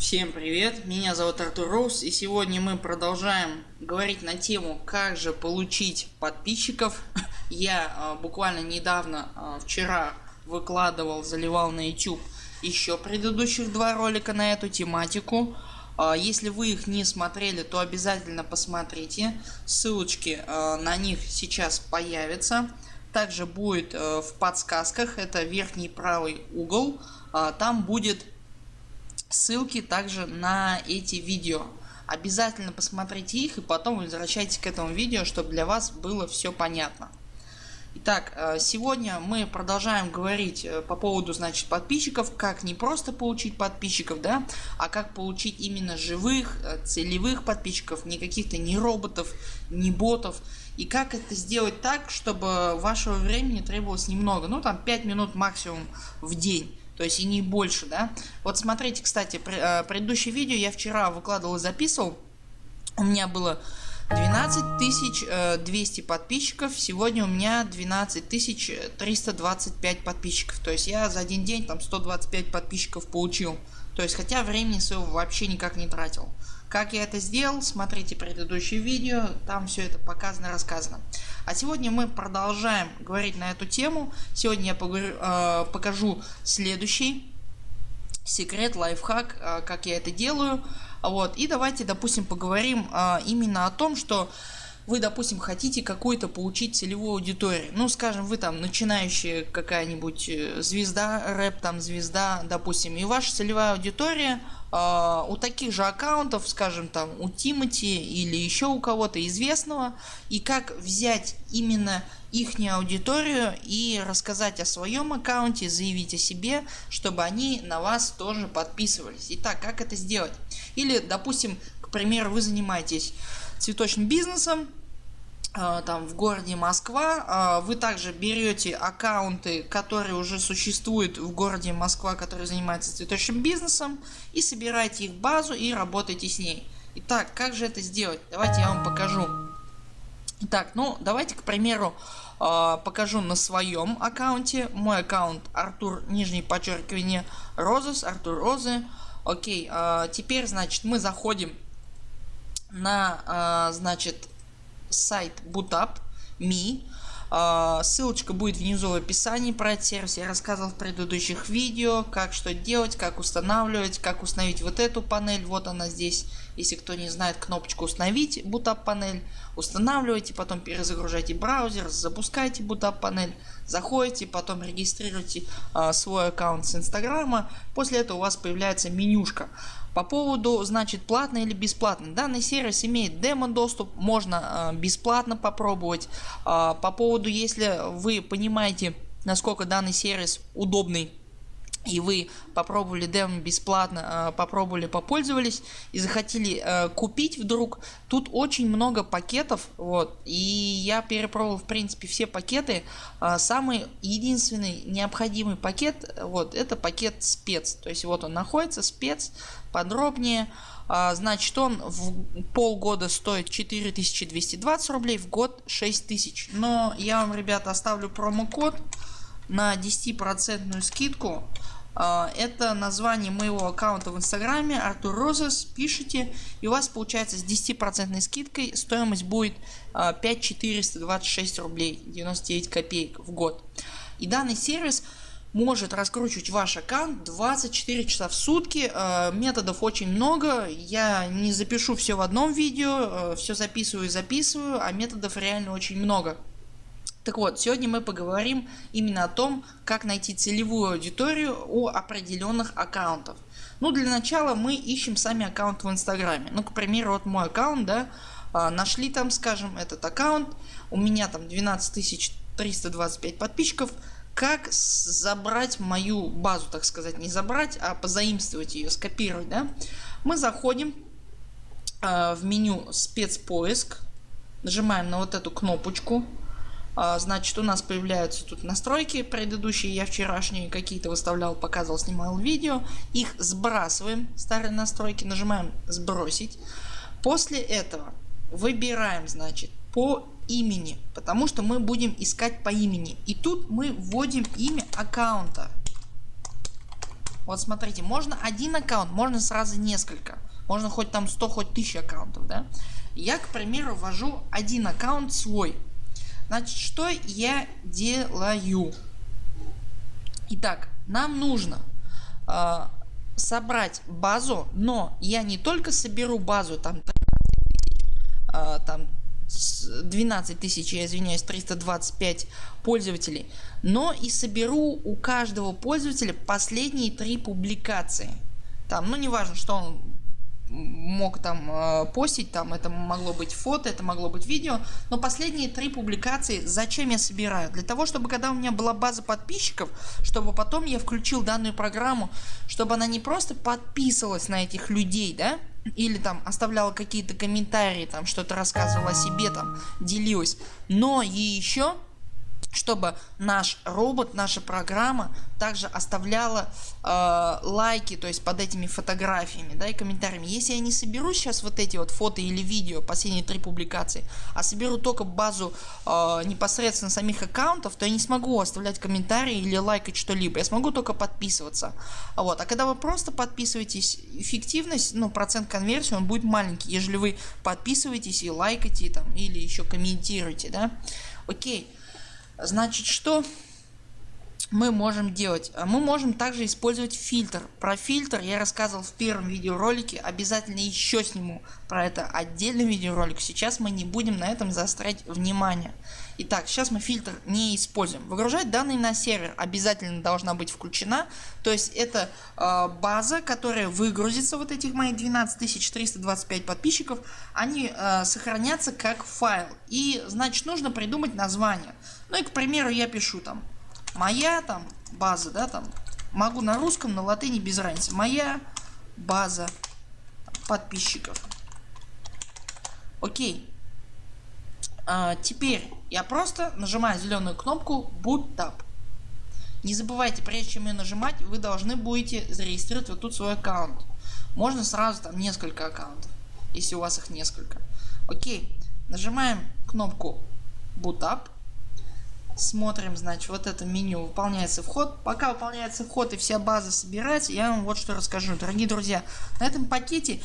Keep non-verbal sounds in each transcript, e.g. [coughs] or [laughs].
Всем привет, меня зовут Артур Роуз и сегодня мы продолжаем говорить на тему как же получить подписчиков. [laughs] Я э, буквально недавно, э, вчера выкладывал, заливал на YouTube еще предыдущих два ролика на эту тематику. Э, если вы их не смотрели, то обязательно посмотрите, ссылочки э, на них сейчас появятся. Также будет э, в подсказках, это верхний правый угол, э, там будет ссылки также на эти видео. Обязательно посмотрите их и потом возвращайтесь к этому видео, чтобы для вас было все понятно. Итак, э, сегодня мы продолжаем говорить э, по поводу значит подписчиков, как не просто получить подписчиков, да, а как получить именно живых, э, целевых подписчиков, не каких-то не роботов, не ботов. И как это сделать так, чтобы вашего времени требовалось немного, ну там 5 минут максимум в день то есть и не больше, да. Вот смотрите, кстати, э, предыдущее видео я вчера выкладывал и записывал. У меня было 12 200 э, подписчиков, сегодня у меня 12 325 подписчиков. То есть я за один день там 125 подписчиков получил. То есть хотя времени своего вообще никак не тратил. Как я это сделал, смотрите предыдущее видео, там все это показано рассказано. А сегодня мы продолжаем говорить на эту тему. Сегодня я поговорю, э, покажу следующий секрет, лайфхак, э, как я это делаю. Вот. И давайте допустим поговорим э, именно о том, что вы допустим хотите какую-то получить целевую аудиторию. Ну скажем вы там начинающая какая-нибудь э, звезда рэп там звезда допустим и ваша целевая аудитория э, у таких же аккаунтов скажем там у Тимати или еще у кого-то известного и как взять именно их аудиторию и рассказать о своем аккаунте заявить о себе чтобы они на вас тоже подписывались. Итак как это сделать? Или допустим к примеру вы занимаетесь цветочным бизнесом там в городе Москва. А, вы также берете аккаунты которые уже существуют в городе Москва которые занимаются цветочным бизнесом и собираете их базу и работаете с ней. Итак как же это сделать? Давайте я вам покажу. Итак, ну давайте к примеру а, покажу на своем аккаунте. Мой аккаунт артур нижнее подчеркивание розес артур розы. Окей теперь значит мы заходим на значит сайт bootup.me. А, ссылочка будет внизу в описании про этот сервис. Я рассказывал в предыдущих видео, как что делать, как устанавливать, как установить вот эту панель. Вот она здесь. Если кто не знает кнопочку установить Bootup панель, устанавливайте, потом перезагружайте браузер, запускайте Bootup панель, заходите, потом регистрируйте э, свой аккаунт с инстаграма. После этого у вас появляется менюшка. По поводу значит платно или бесплатно. Данный сервис имеет демо доступ, можно э, бесплатно попробовать. Э, по поводу если вы понимаете насколько данный сервис удобный и вы попробовали демо бесплатно, э, попробовали, попользовались и захотели э, купить вдруг, тут очень много пакетов, вот, и я перепробовал в принципе все пакеты, э, самый единственный необходимый пакет, вот, это пакет спец, то есть вот он находится, спец, подробнее, значит он в полгода стоит 4220 рублей, в год 6000, но я вам ребята оставлю промокод на 10% скидку это название моего аккаунта в инстаграме Артур Розес. Пишите и у вас получается с 10% скидкой стоимость будет 5426 а, рублей 99 копеек в год. И данный сервис может раскручивать ваш аккаунт 24 часа в сутки. А, методов очень много. Я не запишу все в одном видео. Все записываю и записываю. А методов реально очень много. Так вот, сегодня мы поговорим именно о том, как найти целевую аудиторию у определенных аккаунтов. Ну для начала мы ищем сами аккаунт в инстаграме. Ну к примеру вот мой аккаунт, да, а, нашли там скажем этот аккаунт, у меня там 12 325 подписчиков. Как забрать мою базу, так сказать, не забрать, а позаимствовать ее, скопировать, да? Мы заходим э, в меню спецпоиск, нажимаем на вот эту кнопочку, а, значит у нас появляются тут настройки предыдущие я вчерашние какие-то выставлял показывал снимал видео их сбрасываем старые настройки нажимаем сбросить после этого выбираем значит по имени потому что мы будем искать по имени и тут мы вводим имя аккаунта Вот смотрите, можно один аккаунт, можно сразу несколько. Можно хоть там 100, хоть 1000 аккаунтов. Да? Я к примеру ввожу один аккаунт свой. Значит что я делаю? Итак, нам нужно э, собрать базу, но я не только соберу базу там, э, там 12 тысяч, я извиняюсь, 325 пользователей, но и соберу у каждого пользователя последние три публикации. Там, ну не важно, что он мог там э, постить, там это могло быть фото, это могло быть видео, но последние три публикации зачем я собираю? Для того, чтобы когда у меня была база подписчиков, чтобы потом я включил данную программу, чтобы она не просто подписывалась на этих людей, да, или там оставляла какие-то комментарии, там что-то рассказывала о себе, там делилась, но и еще чтобы наш робот, наша программа также оставляла э, лайки, то есть под этими фотографиями, да, и комментариями. Если я не соберу сейчас вот эти вот фото или видео, последние три публикации, а соберу только базу э, непосредственно самих аккаунтов, то я не смогу оставлять комментарии или лайкать что-либо. Я смогу только подписываться. Вот. А когда вы просто подписываетесь, эффективность, ну процент конверсии он будет маленький, ежели вы подписываетесь и лайкаете там или еще комментируете, да. Окей. Значит что мы можем делать? Мы можем также использовать фильтр. Про фильтр я рассказывал в первом видеоролике. Обязательно еще сниму про это отдельный видеоролик. Сейчас мы не будем на этом заострять внимание. Итак, сейчас мы фильтр не используем. Выгружать данные на сервер обязательно должна быть включена. То есть это э, база, которая выгрузится, вот этих моих 12325 подписчиков, они э, сохранятся как файл. И значит нужно придумать название. Ну и к примеру я пишу там моя там база, да, там могу на русском, на латыни без разницы. Моя база подписчиков. Окей. А, теперь я просто нажимаю зеленую кнопку Boot Tab. Не забывайте, прежде чем ее нажимать, вы должны будете зарегистрировать вот тут свой аккаунт. Можно сразу там несколько аккаунтов, если у вас их несколько. Окей. Нажимаем кнопку Boot Up смотрим значит вот это меню выполняется вход пока выполняется вход и вся база собирается я вам вот что расскажу дорогие друзья на этом пакете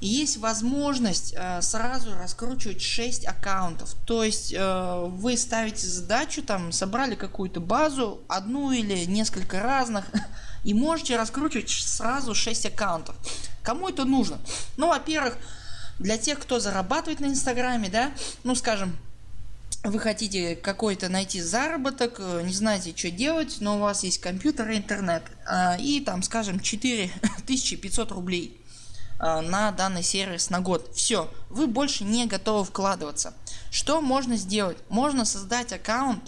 есть возможность э, сразу раскручивать 6 аккаунтов. То есть э, вы ставите задачу там собрали какую-то базу одну или несколько разных [laughs] и можете раскручивать сразу 6 аккаунтов. Кому это нужно? Ну во-первых для тех кто зарабатывает на инстаграме да ну скажем вы хотите какой-то найти заработок, э, не знаете что делать, но у вас есть компьютер и интернет и там скажем 4500 [laughs] рублей на данный сервис на год. Все, вы больше не готовы вкладываться. Что можно сделать? Можно создать аккаунт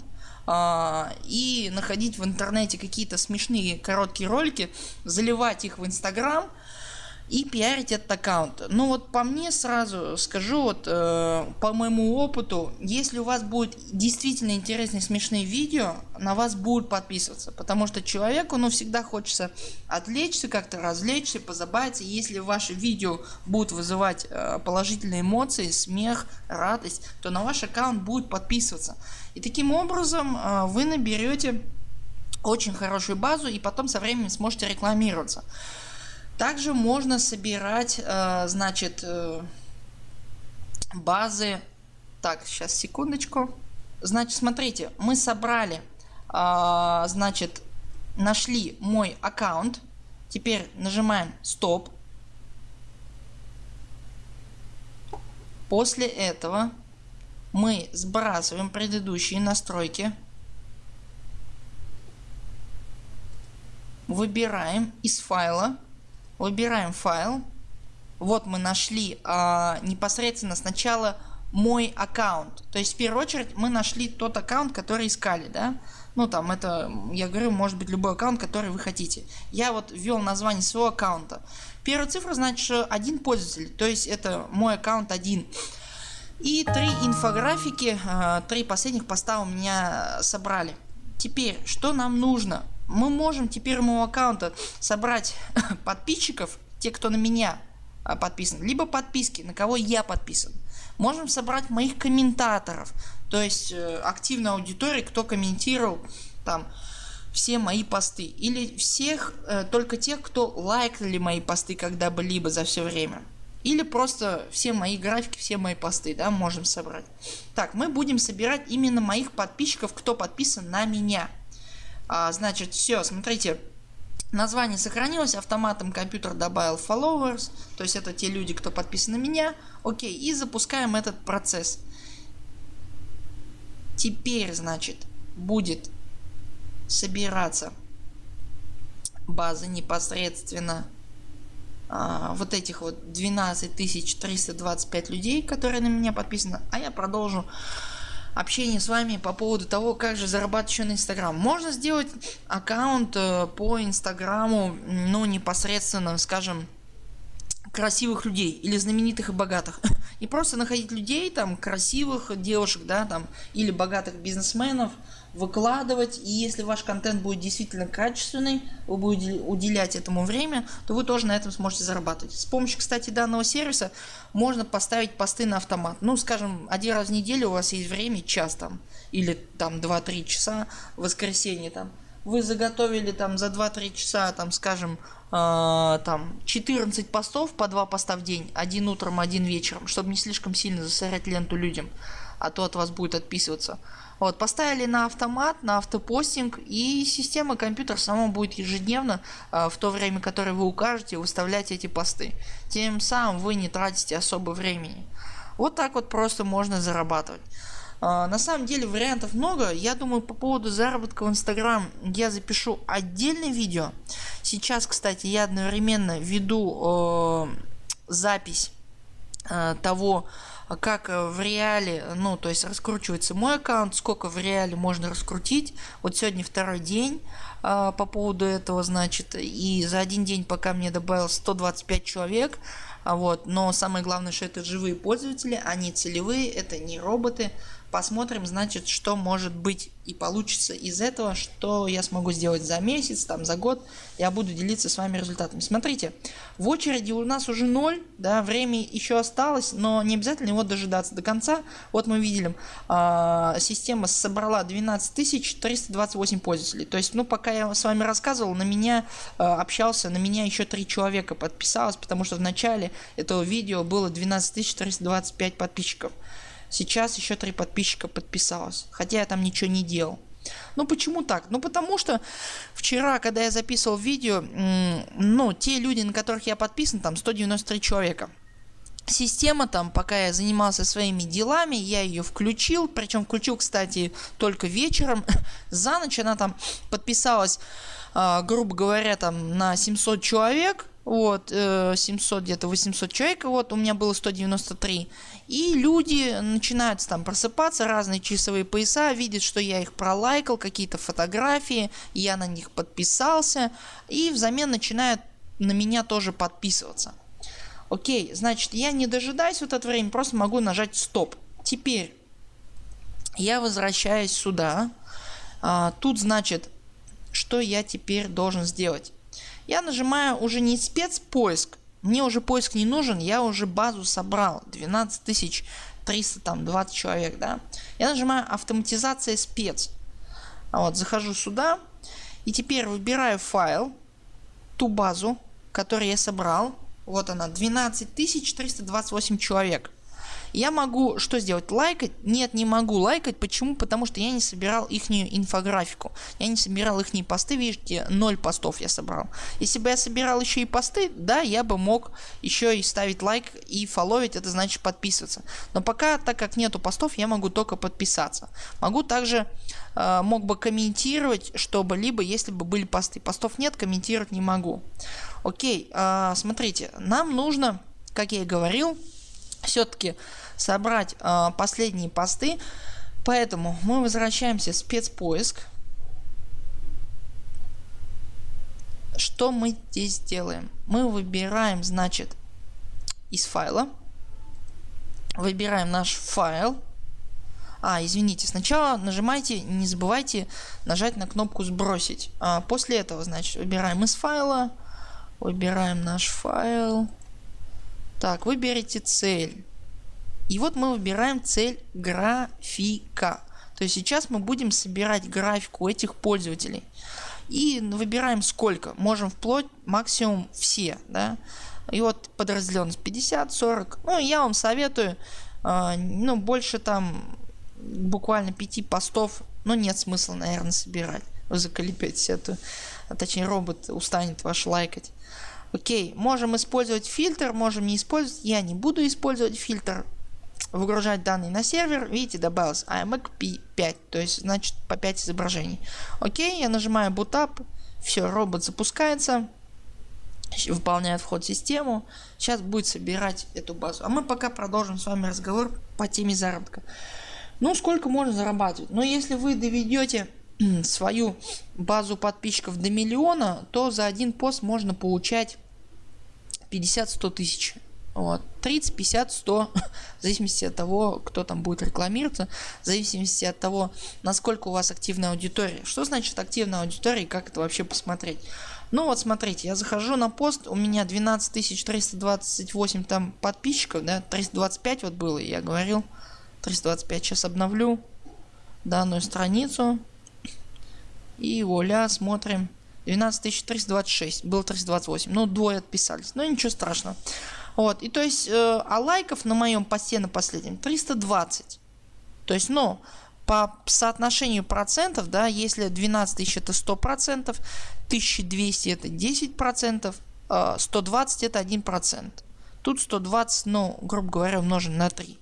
а, и находить в интернете какие-то смешные короткие ролики, заливать их в инстаграм и пиарить этот аккаунт. Ну вот по мне сразу скажу, вот э, по моему опыту, если у вас будет действительно интересные смешные видео, на вас будут подписываться. Потому что человеку ну всегда хочется отвлечься, как-то развлечься, позабавиться. Если ваши видео будут вызывать э, положительные эмоции, смех, радость, то на ваш аккаунт будут подписываться. И таким образом э, вы наберете очень хорошую базу и потом со временем сможете рекламироваться. Также можно собирать э, значит э, базы. Так, сейчас секундочку. Значит, смотрите, мы собрали, э, значит, нашли мой аккаунт. Теперь нажимаем стоп. После этого мы сбрасываем предыдущие настройки. Выбираем из файла Выбираем файл. Вот мы нашли а, непосредственно сначала мой аккаунт. То есть в первую очередь мы нашли тот аккаунт который искали. Да? Ну там это я говорю может быть любой аккаунт который вы хотите. Я вот ввел название своего аккаунта. Первая цифра значит один пользователь. То есть это мой аккаунт один. И три инфографики, а, три последних поста у меня собрали. Теперь что нам нужно? Мы можем теперь моего аккаунта собрать [laughs] подписчиков, те кто на меня а, подписан, либо подписки на кого я подписан. Можем собрать моих комментаторов, то есть э, активную аудиторию, кто комментировал там все мои посты. Или всех э, только тех кто лайкали мои посты когда-либо за все время. Или просто все мои графики все мои посты да можем собрать. Так мы будем собирать именно моих подписчиков кто подписан на меня а, значит все смотрите. Название сохранилось автоматом компьютер добавил followers то есть это те люди кто подписан на меня. Окей и запускаем этот процесс. Теперь значит будет собираться базы непосредственно а, вот этих вот 12 325 людей которые на меня подписаны. А я продолжу общение с вами по поводу того как же зарабатывать еще на инстаграм. Можно сделать аккаунт э, по инстаграму ну непосредственно скажем красивых людей или знаменитых и богатых. [laughs] И просто находить людей там красивых девушек да там или богатых бизнесменов выкладывать. И если ваш контент будет действительно качественный вы будете уделять этому время то вы тоже на этом сможете зарабатывать. С помощью кстати данного сервиса можно поставить посты на автомат. Ну скажем один раз в неделю у вас есть время час там или там 2-3 часа воскресенье там. Вы заготовили там за 2-3 часа там скажем э, там 14 постов по 2 поста в день один утром один вечером чтобы не слишком сильно засорять ленту людям а то от вас будет отписываться вот, поставили на автомат, на автопостинг и система компьютер сама будет ежедневно э, в то время, которое вы укажете, выставлять эти посты. Тем самым вы не тратите особо времени. Вот так вот просто можно зарабатывать. Uh, на самом деле вариантов много. Я думаю по поводу заработка в Instagram я запишу отдельное видео. Сейчас кстати я одновременно веду э, запись э, того как э, в реале, ну то есть раскручивается мой аккаунт, сколько в реале можно раскрутить. Вот сегодня второй день э, по поводу этого значит и за один день пока мне добавилось 125 человек. А вот, но самое главное, что это живые пользователи, они целевые, это не роботы. Посмотрим, значит, что может быть и получится из этого, что я смогу сделать за месяц, там за год. Я буду делиться с вами результатами. Смотрите, в очереди у нас уже 0, да, время еще осталось, но не обязательно его дожидаться до конца. Вот мы видели, э, система собрала 12 328 пользователей. То есть, ну, пока я с вами рассказывал, на меня э, общался, на меня еще 3 человека подписалось, потому что в начале этого видео было 12 325 подписчиков. Сейчас еще три подписчика подписалось. Хотя я там ничего не делал. Ну почему так? Ну потому что вчера, когда я записывал видео, ну те люди, на которых я подписан, там 193 человека. Система там, пока я занимался своими делами, я ее включил, причем включил, кстати, только вечером. [laughs] За ночь она там подписалась, э, грубо говоря, там на 700 человек вот, 700 э, где-то 800 человек, вот у меня было 193. И люди начинают там просыпаться, разные часовые пояса, видят, что я их пролайкал, какие-то фотографии, я на них подписался, и взамен начинают на меня тоже подписываться. Окей, значит я не дожидаюсь вот это время, просто могу нажать стоп. Теперь я возвращаюсь сюда. А, тут значит, что я теперь должен сделать я нажимаю уже не спецпоиск, мне уже поиск не нужен, я уже базу собрал 12 320 человек, да. Я нажимаю автоматизация спец. Вот, захожу сюда и теперь выбираю файл, ту базу, которую я собрал. Вот она 12 328 человек. Я могу что сделать? Лайкать? Нет, не могу лайкать. Почему? Потому что я не собирал ихнюю инфографику. Я не собирал их посты. Видите, 0 постов я собрал. Если бы я собирал еще и посты, да, я бы мог еще и ставить лайк и фоловить, это значит подписываться. Но пока, так как нету постов, я могу только подписаться. Могу также, э, мог бы комментировать, чтобы либо если бы были посты. Постов нет, комментировать не могу. Окей, э, смотрите, нам нужно, как я и говорил, все-таки собрать э, последние посты. Поэтому мы возвращаемся в спецпоиск. Что мы здесь делаем? Мы выбираем значит из файла. Выбираем наш файл. А, извините, сначала нажимайте, не забывайте нажать на кнопку сбросить. А после этого, значит, выбираем из файла, выбираем наш файл, так, выберите цель. И вот мы выбираем цель графика. То есть сейчас мы будем собирать графику этих пользователей. И выбираем сколько. Можем вплоть максимум все. Да? И вот подразделенность 50, 40. Ну я вам советую, э, ну больше там буквально 5 постов, но нет смысла наверное собирать. Вы заколебетесь эту, а точнее робот устанет ваш лайкать. Окей, можем использовать фильтр, можем не использовать. Я не буду использовать фильтр. Выгружать данные на сервер. Видите, добавилось IMAC P5, то есть значит по 5 изображений. Окей, я нажимаю Boot Up. Все, робот запускается. Выполняет вход в систему. Сейчас будет собирать эту базу. А мы пока продолжим с вами разговор по теме заработка. Ну сколько можно зарабатывать? Ну если вы доведете [clears throat] свою базу подписчиков до миллиона, то за один пост можно получать 50-100 тысяч. Вот. 30, 50, 100, в зависимости от того, кто там будет рекламироваться, в зависимости от того, насколько у вас активная аудитория. Что значит активная аудитория и как это вообще посмотреть? Ну вот смотрите, я захожу на пост, у меня 12 328 там подписчиков, да, 325 вот было, я говорил, 325, сейчас обновлю данную страницу. И вуаля, смотрим. 12326, было 328. Ну, двое отписались. Но ничего страшного. Вот, и то есть, э, а лайков на моем посте на последнем 320. То есть, ну, по соотношению процентов, да, если 12 тысяч это 100 процентов, 1200 это 10 процентов, 120 это 1 процент. Тут 120, ну, грубо говоря, умножен на 3.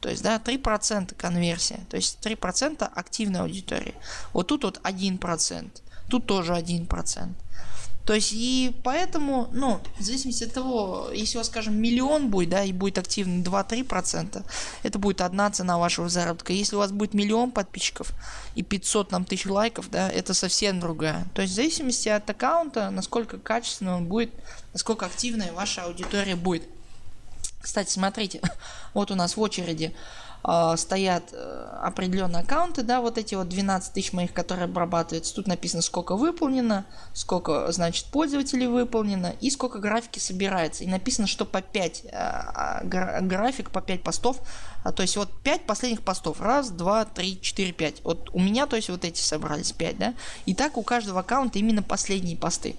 То есть, да, 3% конверсия. То есть 3% активной аудитории. Вот тут вот 1%. Тут тоже 1%. То есть и поэтому, ну, в зависимости от того, если у вас, скажем, миллион будет, да, и будет активно 2-3%, это будет одна цена вашего заработка. Если у вас будет миллион подписчиков и 500 нам тысяч лайков, да, это совсем другая. То есть в зависимости от аккаунта, насколько качественно он будет, насколько активная ваша аудитория будет. Кстати, смотрите, [laughs] вот у нас в очереди э, стоят э, определенные аккаунты, да, вот эти вот 12 тысяч моих, которые обрабатываются. Тут написано, сколько выполнено, сколько, значит, пользователей выполнено и сколько графики собирается. И написано, что по 5 э, а, график, по 5 постов, а, то есть вот 5 последних постов. Раз, два, три, четыре, пять. Вот у меня, то есть вот эти собрались 5, да. И так у каждого аккаунта именно последние посты.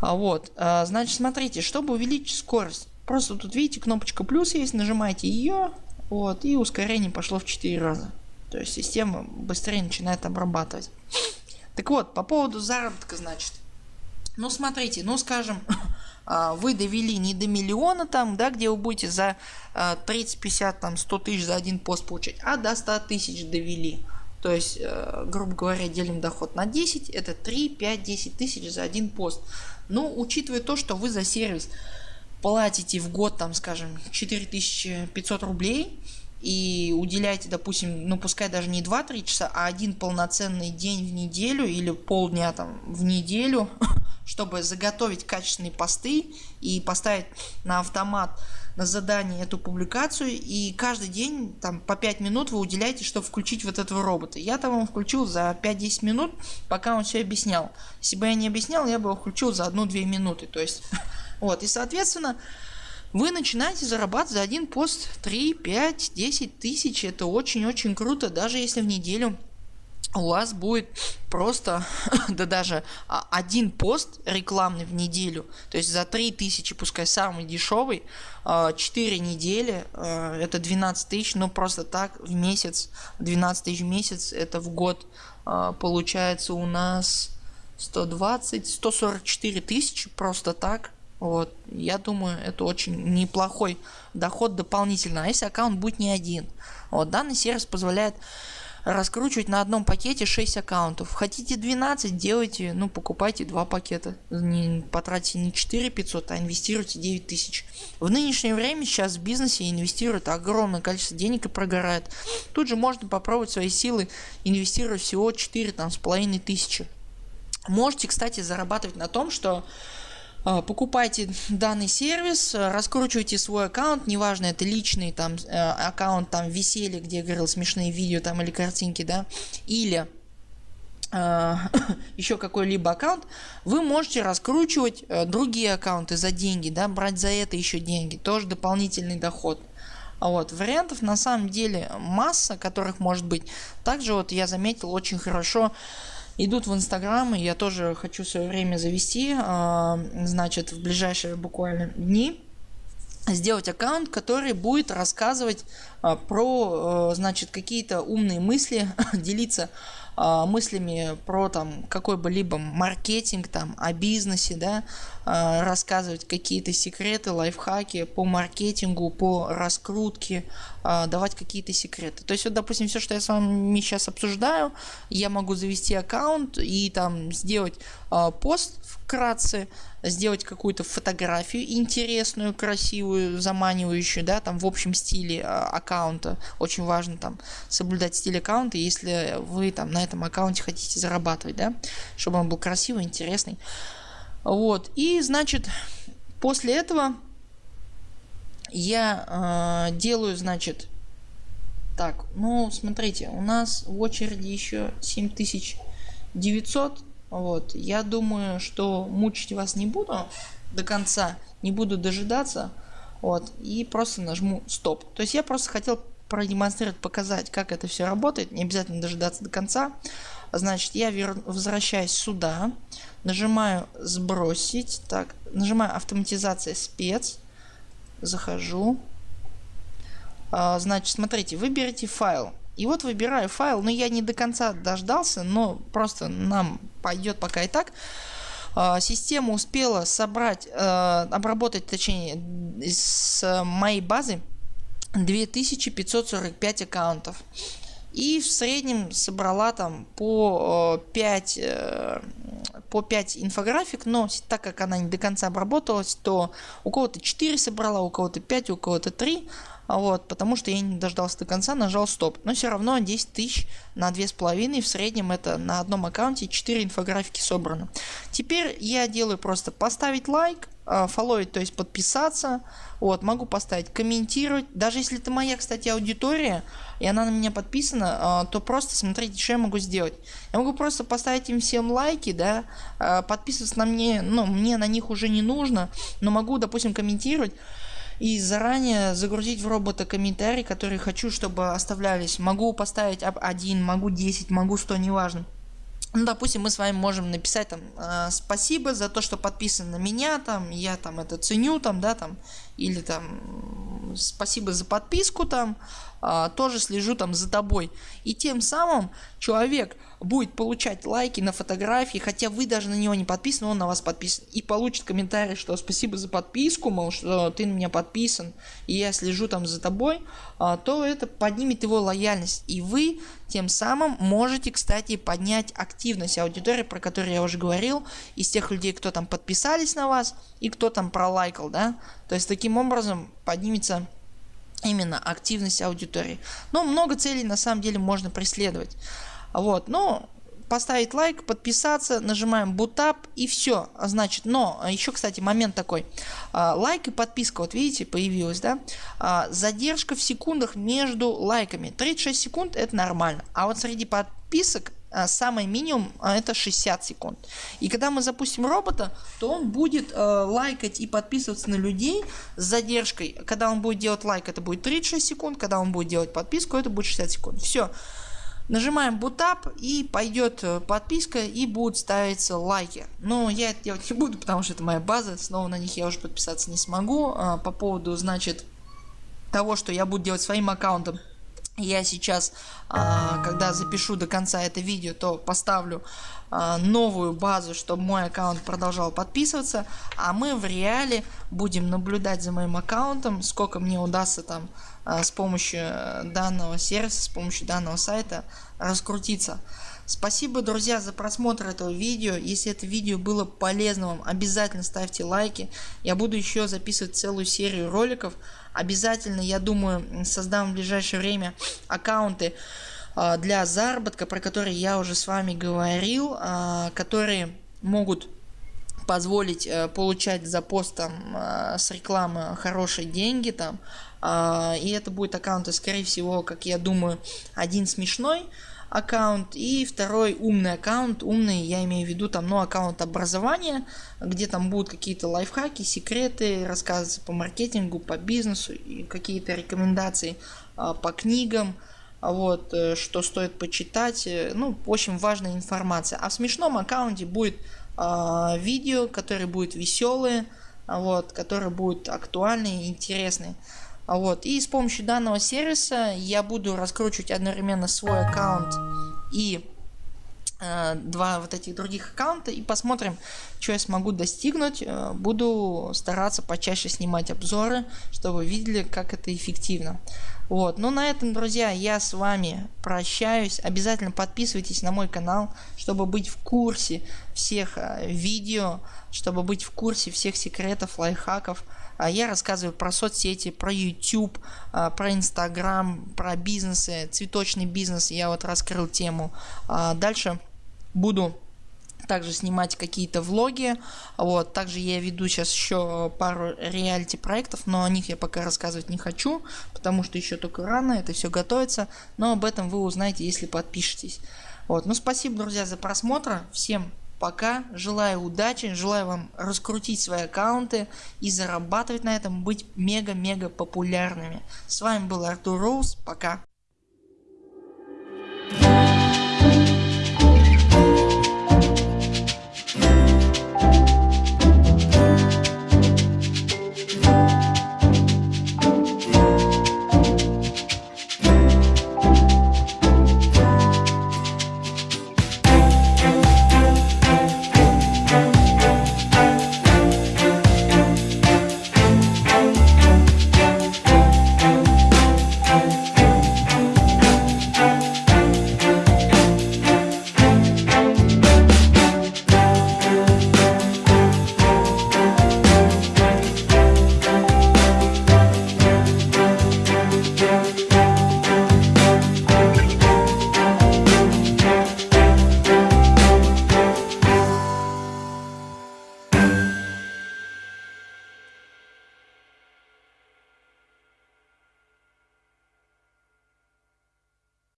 А вот, а, значит, смотрите, чтобы увеличить скорость Просто тут видите кнопочка плюс есть, нажимаете ее, вот, и ускорение пошло в 4 раза. То есть система быстрее начинает обрабатывать. Так вот, по поводу заработка, значит. Ну смотрите, ну скажем, [laughs] а, вы довели не до миллиона там, да, где вы будете за 30, 50, там 100 тысяч за один пост получать, а до 100 тысяч довели. То есть, э, грубо говоря, делим доход на 10, это 3, 5, 10 тысяч за один пост. Ну, учитывая то, что вы за сервис платите в год там скажем 4500 рублей и уделяете допустим ну пускай даже не 2-3 часа а один полноценный день в неделю или полдня там в неделю [laughs] чтобы заготовить качественные посты и поставить на автомат на задание эту публикацию. И каждый день там по 5 минут вы уделяете чтобы включить вот этого робота. Я там его включил за 5-10 минут пока он все объяснял. Если бы я не объяснял я бы его включил за 1-2 минуты. То есть [laughs] Вот, и соответственно, вы начинаете зарабатывать за один пост 3, 5, 10 тысяч. Это очень-очень круто, даже если в неделю у вас будет просто, [laughs] да даже а, один пост рекламный в неделю, то есть за 3000, пускай самый дешевый, 4 а, недели, а, это 12 тысяч, но просто так в месяц, 12 тысяч в месяц, это в год получается у нас 120, 144 тысячи просто так вот, я думаю, это очень неплохой доход дополнительно, а если аккаунт будет не один. Вот, данный сервис позволяет раскручивать на одном пакете 6 аккаунтов. Хотите 12, делайте, ну покупайте два пакета. Не, потратьте не 4 500, а инвестируйте 9 тысяч. В нынешнее время сейчас в бизнесе инвестируют огромное количество денег и прогорает. Тут же можно попробовать свои силы, инвестировать всего 4 там с половиной тысячи. Можете, кстати, зарабатывать на том, что покупайте данный сервис, раскручивайте свой аккаунт, неважно это личный там э, аккаунт там веселье, где я говорил смешные видео там или картинки, да, или э, [coughs] еще какой-либо аккаунт, вы можете раскручивать э, другие аккаунты за деньги, да, брать за это еще деньги, тоже дополнительный доход. Вот, вариантов на самом деле масса, которых может быть. Также вот я заметил очень хорошо идут в Инстаграм, и я тоже хочу свое время завести, а, значит, в ближайшие буквально дни сделать аккаунт, который будет рассказывать а, про, а, значит, какие-то умные мысли, [laughs] делиться мыслями про там какой бы либо маркетинг там о бизнесе, да, рассказывать какие-то секреты, лайфхаки по маркетингу, по раскрутке, давать какие-то секреты. То есть вот, допустим, все, что я с вами сейчас обсуждаю, я могу завести аккаунт и там сделать пост вкратце, сделать какую-то фотографию интересную, красивую, заманивающую, да, там в общем стиле аккаунта. Очень важно там соблюдать стиль аккаунта, если вы там на этом аккаунте хотите зарабатывать, да, чтобы он был красивый, интересный. Вот, и значит, после этого я э, делаю, значит, так, ну, смотрите, у нас в очереди еще 7900, вот, я думаю, что мучить вас не буду до конца, не буду дожидаться, вот, и просто нажму стоп. То есть я просто хотел продемонстрировать, показать, как это все работает. Не обязательно дожидаться до конца. Значит, я вер... возвращаюсь сюда, нажимаю сбросить, так, нажимаю автоматизация спец, захожу. А, значит, смотрите, выберите файл. И вот выбираю файл, но я не до конца дождался, но просто нам пойдет пока и так. А, система успела собрать, а, обработать, точнее, с моей базы 2545 аккаунтов. И в среднем собрала там по 5, э, по 5 инфографик, но так как она не до конца обработалась, то у кого-то 4 собрала, у кого-то 5, у кого-то 3. Вот, потому что я не дождался до конца, нажал стоп. Но все равно 10 тысяч на 2,5 в среднем это на одном аккаунте 4 инфографики собрано. Теперь я делаю просто поставить лайк, фолловить, то есть подписаться. Вот, могу поставить комментировать. Даже если это моя, кстати, аудитория, и она на меня подписана, а, то просто смотрите, что я могу сделать. Я могу просто поставить им всем лайки, да, а, подписываться на мне, ну, мне на них уже не нужно, но могу, допустим, комментировать и заранее загрузить в робота комментарий, который хочу, чтобы оставлялись. Могу поставить один, могу 10, могу 100, неважно. Ну, допустим, мы с вами можем написать там э, спасибо за то, что подписан на меня, там, я там это ценю, там, да, там, или там спасибо за подписку, там, э, тоже слежу там за тобой. И тем самым человек будет получать лайки на фотографии, хотя вы даже на него не подписаны, он на вас подписан. И получит комментарий, что спасибо за подписку, мол, что ты на меня подписан, и я слежу там за тобой, а, то это поднимет его лояльность. И вы тем самым можете, кстати, поднять активность аудитории, про которую я уже говорил, из тех людей, кто там подписались на вас и кто там пролайкал, да. То есть таким образом поднимется именно активность аудитории. Но много целей на самом деле можно преследовать. Вот, но поставить лайк, подписаться, нажимаем бутап и все. Значит, но а, еще, кстати, момент такой. А, лайк и подписка, вот видите, появилась, да? А, задержка в секундах между лайками. 36 секунд это нормально. А вот среди подписок а, самый минимум а, это 60 секунд. И когда мы запустим робота, то он будет э, лайкать и подписываться на людей с задержкой. Когда он будет делать лайк, это будет 36 секунд. Когда он будет делать подписку, это будет 60 секунд. Все. Нажимаем бутап и пойдет э, подписка и будут ставиться лайки. Но я это делать не буду, потому что это моя база, снова на них я уже подписаться не смогу. А, по поводу, значит, того, что я буду делать своим аккаунтом. Я сейчас, а, когда запишу до конца это видео, то поставлю а, новую базу, чтобы мой аккаунт продолжал подписываться. А мы в реале будем наблюдать за моим аккаунтом, сколько мне удастся там а, с помощью э, данного сервиса, с помощью данного сайта раскрутиться. Спасибо, друзья, за просмотр этого видео. Если это видео было полезно вам, обязательно ставьте лайки. Я буду еще записывать целую серию роликов. Обязательно, я думаю, создам в ближайшее время аккаунты а, для заработка, про которые я уже с вами говорил, а, которые могут позволить э, получать за пост там, с рекламы хорошие деньги там а, и это будет аккаунты, скорее всего, как я думаю, один смешной, аккаунт и второй умный аккаунт. Умный я имею в виду там ну аккаунт образования, где там будут какие-то лайфхаки, секреты, рассказываться по маркетингу, по бизнесу и какие-то рекомендации а, по книгам вот, э, что стоит почитать, э, ну, очень важная информация. А в смешном аккаунте будет э, видео, которые будут веселые, вот, которые будут актуальные и интересные. Вот. И с помощью данного сервиса я буду раскручивать одновременно свой аккаунт и э, два вот этих других аккаунта и посмотрим что я смогу достигнуть. Э, буду стараться почаще снимать обзоры чтобы вы видели как это эффективно. Вот ну на этом друзья я с вами прощаюсь. Обязательно подписывайтесь на мой канал чтобы быть в курсе всех э, видео чтобы быть в курсе всех секретов лайфхаков. а я рассказываю про соцсети, про YouTube, а, про Instagram, про бизнесы, цветочный бизнес. Я вот раскрыл тему. А, дальше буду также снимать какие-то влоги. Вот. Также я веду сейчас еще пару реалити проектов, но о них я пока рассказывать не хочу, потому что еще только рано, это все готовится. Но об этом вы узнаете, если подпишетесь. Вот. Ну спасибо, друзья, за просмотр. Всем Пока. Желаю удачи. Желаю вам раскрутить свои аккаунты и зарабатывать на этом. Быть мега-мега популярными. С вами был Артур Роуз. Пока.